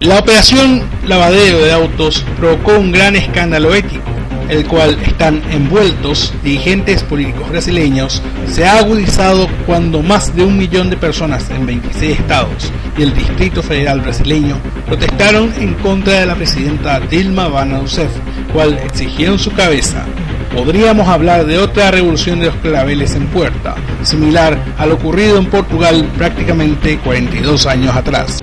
La operación lavadero de autos provocó un gran escándalo ético, el cual están envueltos dirigentes políticos brasileños, se ha agudizado cuando más de un millón de personas en 26 estados y el Distrito Federal brasileño protestaron en contra de la presidenta Dilma Rousseff, cual exigieron su cabeza. Podríamos hablar de otra revolución de los claveles en puerta, similar a lo ocurrido en Portugal prácticamente 42 años atrás.